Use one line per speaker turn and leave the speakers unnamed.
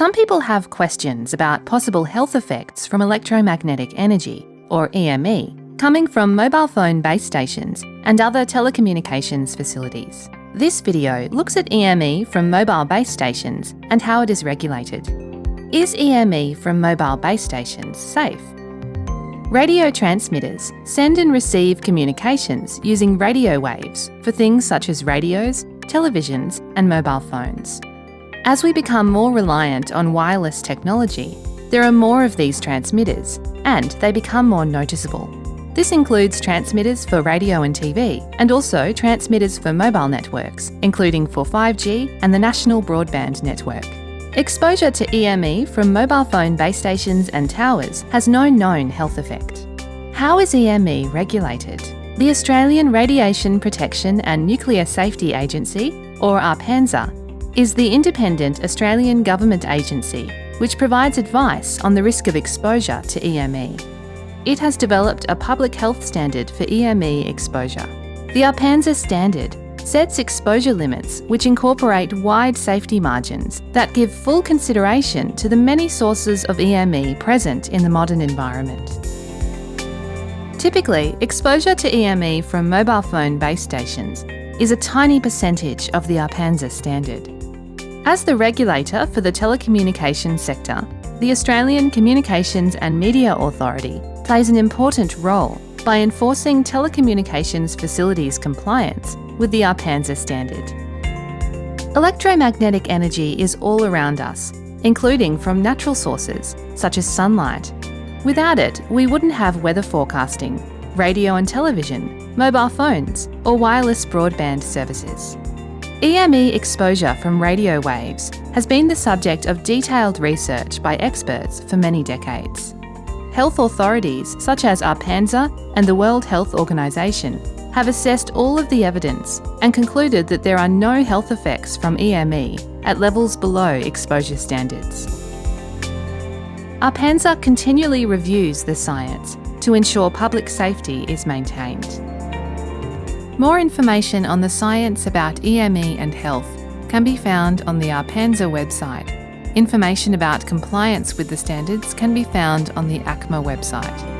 Some people have questions about possible health effects from electromagnetic energy, or EME, coming from mobile phone base stations and other telecommunications facilities. This video looks at EME from mobile base stations and how it is regulated. Is EME from mobile base stations safe? Radio transmitters send and receive communications using radio waves for things such as radios, televisions and mobile phones. As we become more reliant on wireless technology, there are more of these transmitters and they become more noticeable. This includes transmitters for radio and TV and also transmitters for mobile networks, including for 5G and the National Broadband Network. Exposure to EME from mobile phone base stations and towers has no known health effect. How is EME regulated? The Australian Radiation Protection and Nuclear Safety Agency, or ARPANSA, is the independent Australian government agency which provides advice on the risk of exposure to EME. It has developed a public health standard for EME exposure. The ARPANSA standard sets exposure limits which incorporate wide safety margins that give full consideration to the many sources of EME present in the modern environment. Typically, exposure to EME from mobile phone base stations is a tiny percentage of the ARPANSA standard. As the regulator for the telecommunications sector, the Australian Communications and Media Authority plays an important role by enforcing telecommunications facilities compliance with the ARPANSA standard. Electromagnetic energy is all around us, including from natural sources, such as sunlight. Without it, we wouldn't have weather forecasting, radio and television, mobile phones, or wireless broadband services. EME exposure from radio waves has been the subject of detailed research by experts for many decades. Health authorities such as ARPANSA and the World Health Organization have assessed all of the evidence and concluded that there are no health effects from EME at levels below exposure standards. ARPANSA continually reviews the science to ensure public safety is maintained. More information on the science about EME and health can be found on the ARPANSA website. Information about compliance with the standards can be found on the ACMA website.